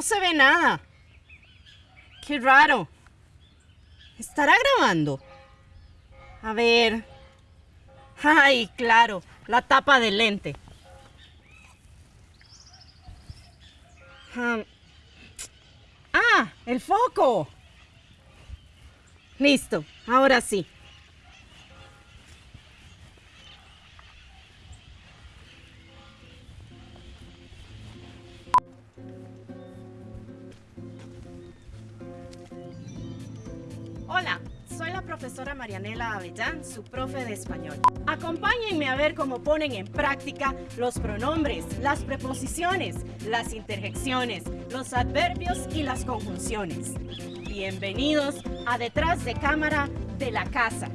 No se ve nada. Qué raro. ¿Estará grabando? A ver. Ay, claro, la tapa del lente. Ah el foco. Listo, ahora sí. Hola, soy la profesora Marianela Avellán, su profe de español. Acompáñenme a ver cómo ponen en práctica los pronombres, las preposiciones, las interjecciones, los adverbios y las conjunciones. Bienvenidos a Detrás de Cámara de la Casa.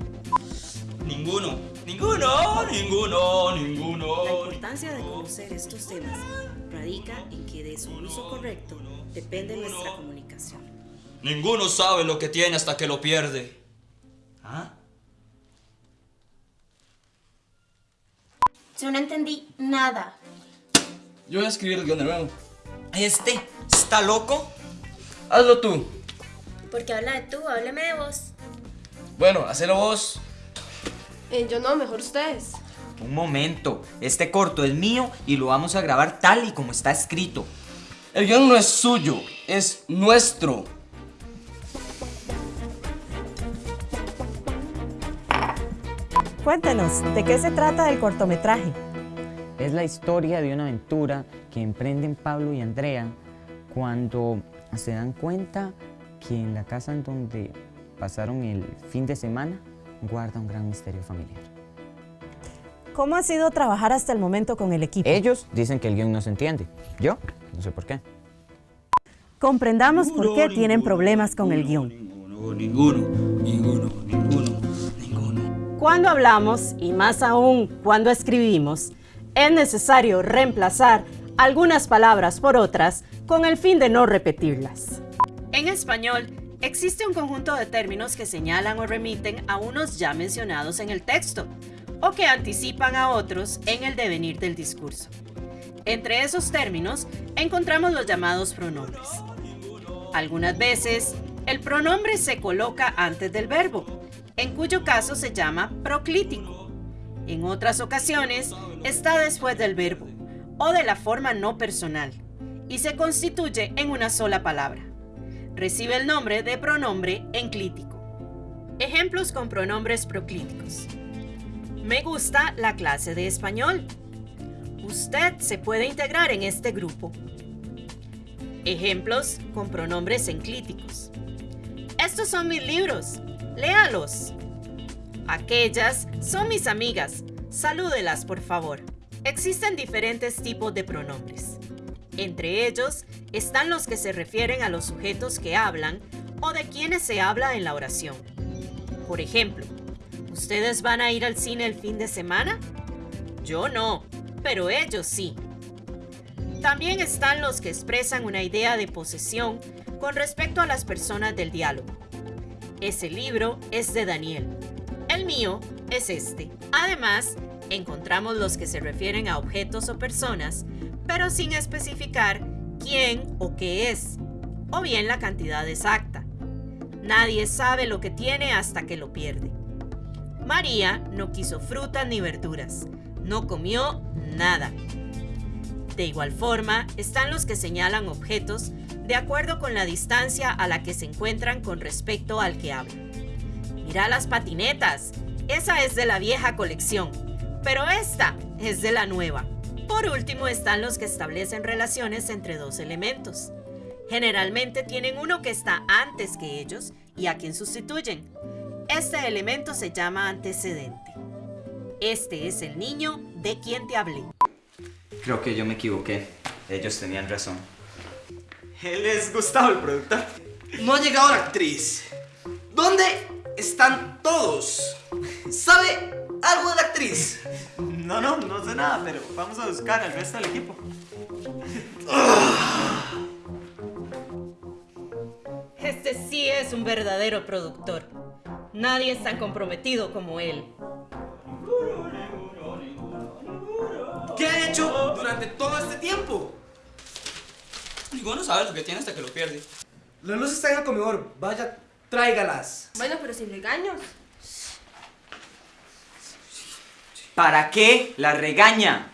Ninguno, ninguno, ninguno, ninguno. La importancia de conocer estos temas radica en que de su uso correcto depende nuestra comunicación. Ninguno sabe lo que tiene hasta que lo pierde. ¿Ah? Yo no entendí nada. Yo voy a escribir el guion de nuevo. ¿Este? ¿Está loco? Hazlo tú. Porque habla de tú, hábleme de vos. Bueno, hacelo vos. Eh, yo no, mejor ustedes. Un momento, este corto es mío y lo vamos a grabar tal y como está escrito. El guion no es suyo, es nuestro. Cuéntenos, ¿de qué se trata el cortometraje? Es la historia de una aventura que emprenden Pablo y Andrea cuando se dan cuenta que en la casa en donde pasaron el fin de semana guarda un gran misterio familiar. ¿Cómo ha sido trabajar hasta el momento con el equipo? Ellos dicen que el guion no se entiende. Yo no sé por qué. Comprendamos por qué tienen problemas con el guion. Ninguno, ninguno, ninguno. Cuando hablamos, y más aún cuando escribimos, es necesario reemplazar algunas palabras por otras con el fin de no repetirlas. En español, existe un conjunto de términos que señalan o remiten a unos ya mencionados en el texto, o que anticipan a otros en el devenir del discurso. Entre esos términos encontramos los llamados pronombres. Algunas veces, el pronombre se coloca antes del verbo, en cuyo caso se llama proclítico. En otras ocasiones, está después del verbo, o de la forma no personal, y se constituye en una sola palabra. Recibe el nombre de pronombre enclítico. Ejemplos con pronombres proclíticos. Me gusta la clase de español. Usted se puede integrar en este grupo. Ejemplos con pronombres enclíticos. Estos son mis libros. Léalos. Aquellas son mis amigas. Salúdelas, por favor. Existen diferentes tipos de pronombres. Entre ellos están los que se refieren a los sujetos que hablan o de quienes se habla en la oración. Por ejemplo, ¿ustedes van a ir al cine el fin de semana? Yo no, pero ellos sí. También están los que expresan una idea de posesión con respecto a las personas del diálogo. Ese libro es de Daniel. El mío es este. Además, encontramos los que se refieren a objetos o personas, pero sin especificar quién o qué es, o bien la cantidad exacta. Nadie sabe lo que tiene hasta que lo pierde. María no quiso frutas ni verduras, no comió nada. De igual forma, están los que señalan objetos de acuerdo con la distancia a la que se encuentran con respecto al que habla. Mira las patinetas, esa es de la vieja colección, pero esta es de la nueva. Por último están los que establecen relaciones entre dos elementos. Generalmente tienen uno que está antes que ellos y a quien sustituyen. Este elemento se llama antecedente. Este es el niño de quien te hablé. Creo que yo me equivoqué. Ellos tenían razón. Él es Gustavo, el productor. No ha llegado la actriz. ¿Dónde están todos? ¿Sabe algo de la actriz? No, no, no sé nada, pero vamos a buscar al resto del equipo. Este sí es un verdadero productor. Nadie es tan comprometido como él. ¿Qué ha hecho durante todo este tiempo? Ninguno sabe lo que tiene hasta que lo pierde. Las luces están en el comedor. Vaya, tráigalas. Bueno, pero sin regaños. ¿Para qué la regaña?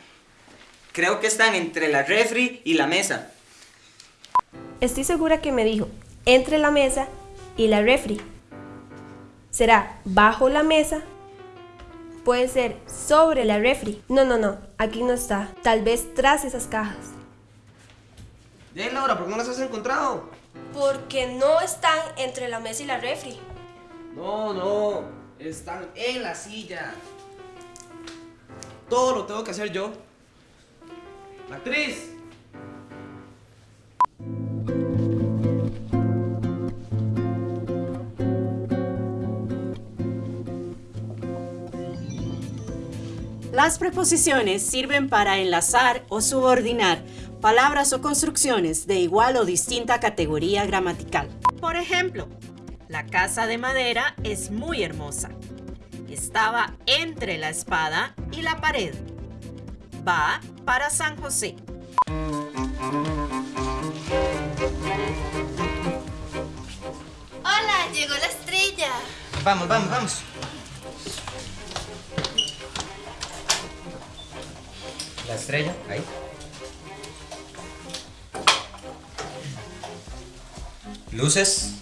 Creo que están entre la refri y la mesa. Estoy segura que me dijo entre la mesa y la refri. ¿Será bajo la mesa? Puede ser sobre la refri. No, no, no. Aquí no está. Tal vez tras esas cajas. Bien, Laura, ¿por qué no las has encontrado? Porque no están entre la mesa y la refri. No, no. Están en la silla. Todo lo tengo que hacer yo. La actriz. Las preposiciones sirven para enlazar o subordinar palabras o construcciones de igual o distinta categoría gramatical. Por ejemplo, la casa de madera es muy hermosa. Estaba entre la espada y la pared. Va para San José. Hola, llegó la estrella. Vamos, vamos, vamos. La estrella, ahí. Luces.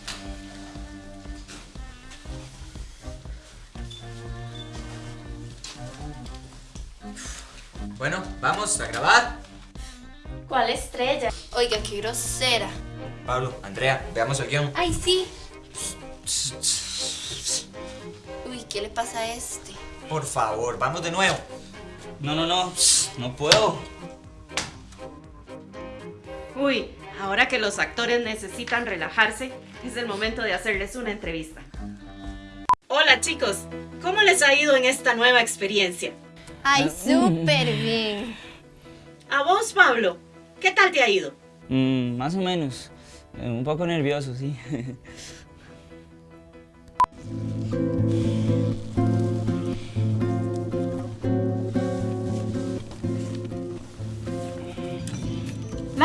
Bueno, vamos a grabar. ¿Cuál estrella? Oiga, qué grosera. Pablo, Andrea, veamos el guion. Ay, sí. Uy, ¿qué le pasa a este? Por favor, vamos de nuevo. No, no, no. No puedo. Uy, ahora que los actores necesitan relajarse, es el momento de hacerles una entrevista. Hola chicos, ¿cómo les ha ido en esta nueva experiencia? Ay, súper bien. A vos, Pablo, ¿qué tal te ha ido? Mm, más o menos. Eh, un poco nervioso, sí.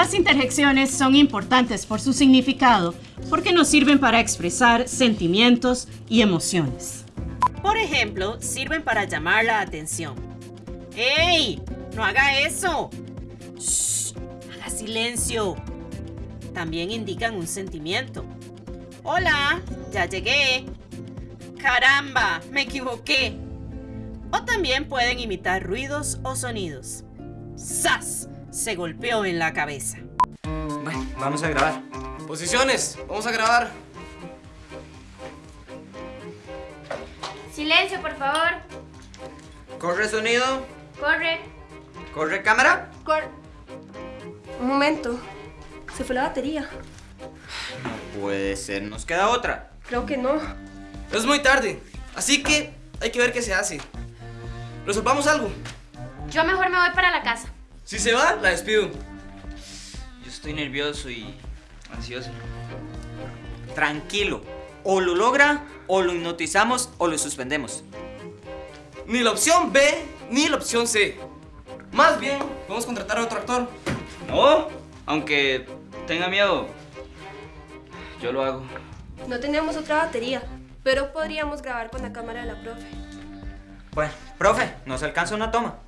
Las interjecciones son importantes por su significado porque nos sirven para expresar sentimientos y emociones. Por ejemplo, sirven para llamar la atención. ¡Ey! ¡No haga eso! ¡Shh! ¡Haga silencio! También indican un sentimiento. ¡Hola! ¡Ya llegué! ¡Caramba! ¡Me equivoqué! O también pueden imitar ruidos o sonidos. ¡Sas! Se golpeó en la cabeza. Bueno, vamos a grabar. Posiciones. Vamos a grabar. Silencio, por favor. Corre sonido. Corre. Corre cámara. Cor... Un momento. Se fue la batería. No puede ser, nos queda otra. Creo que no. Es muy tarde. Así que hay que ver qué se hace. Resolvamos algo. Yo mejor me voy para la casa. Si se va, la despido. Yo estoy nervioso y ansioso. Tranquilo. O lo logra, o lo hipnotizamos, o lo suspendemos. Ni la opción B, ni la opción C. Más bien, vamos a contratar a otro actor. No, aunque tenga miedo, yo lo hago. No tenemos otra batería, pero podríamos grabar con la cámara de la profe. Bueno, profe, nos alcanza una toma.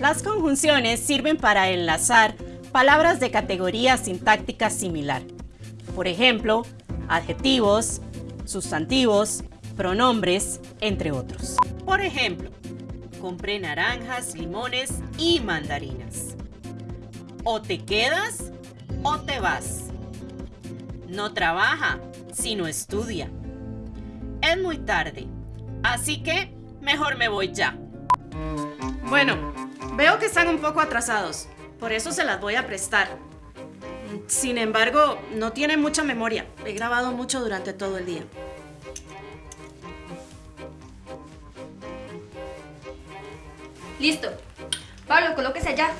Las conjunciones sirven para enlazar palabras de categoría sintáctica similar. Por ejemplo, adjetivos, sustantivos, pronombres, entre otros. Por ejemplo, compré naranjas, limones y mandarinas. O te quedas o te vas. No trabaja, sino estudia. Es muy tarde, así que mejor me voy ya. Bueno, veo que están un poco atrasados, por eso se las voy a prestar. Sin embargo, no tienen mucha memoria. He grabado mucho durante todo el día. Listo. Pablo, colóquese allá.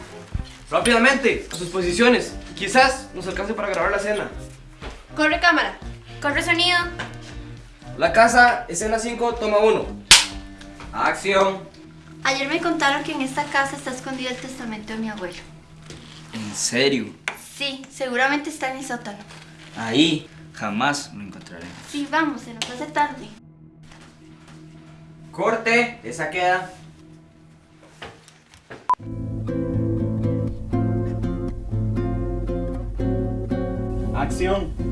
Rápidamente, a sus posiciones. Quizás nos alcance para grabar la escena. Corre cámara. Corre sonido. La casa, escena 5, toma 1. Acción. Ayer me contaron que en esta casa está escondido el testamento de mi abuelo. ¿En serio? Sí, seguramente está en el sótano. Ahí jamás lo encontraremos. Sí, vamos, se nos hace tarde. Corte, esa queda. Acción.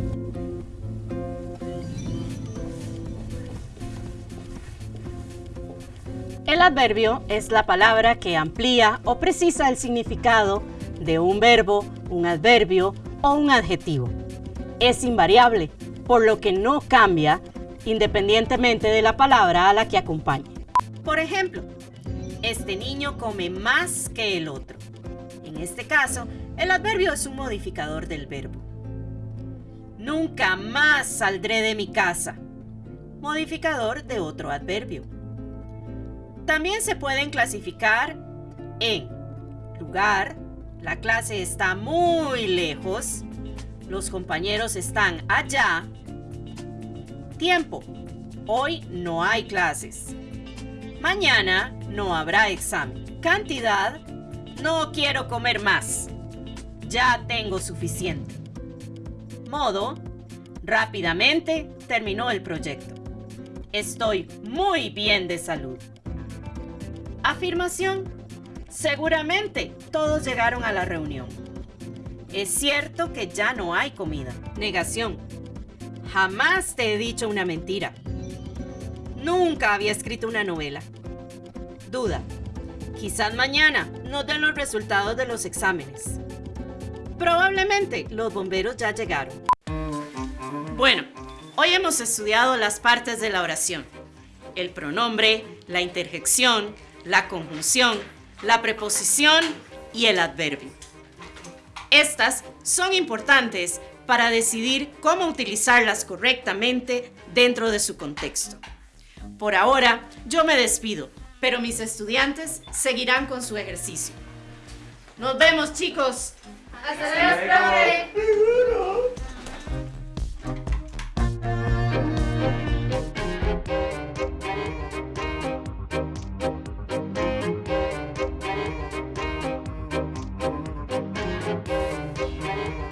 El adverbio es la palabra que amplía o precisa el significado de un verbo, un adverbio o un adjetivo. Es invariable, por lo que no cambia independientemente de la palabra a la que acompañe. Por ejemplo, este niño come más que el otro. En este caso, el adverbio es un modificador del verbo. Nunca más saldré de mi casa. Modificador de otro adverbio. También se pueden clasificar en lugar, la clase está muy lejos, los compañeros están allá, tiempo, hoy no hay clases, mañana no habrá examen, cantidad, no quiero comer más, ya tengo suficiente, modo, rápidamente terminó el proyecto, estoy muy bien de salud. Afirmación. Seguramente todos llegaron a la reunión. Es cierto que ya no hay comida. Negación. Jamás te he dicho una mentira. Nunca había escrito una novela. Duda. Quizás mañana nos den los resultados de los exámenes. Probablemente los bomberos ya llegaron. Bueno, hoy hemos estudiado las partes de la oración. El pronombre, la interjección, la conjunción, la preposición y el adverbio. Estas son importantes para decidir cómo utilizarlas correctamente dentro de su contexto. Por ahora, yo me despido, pero mis estudiantes seguirán con su ejercicio. Nos vemos, chicos. Hasta luego. Música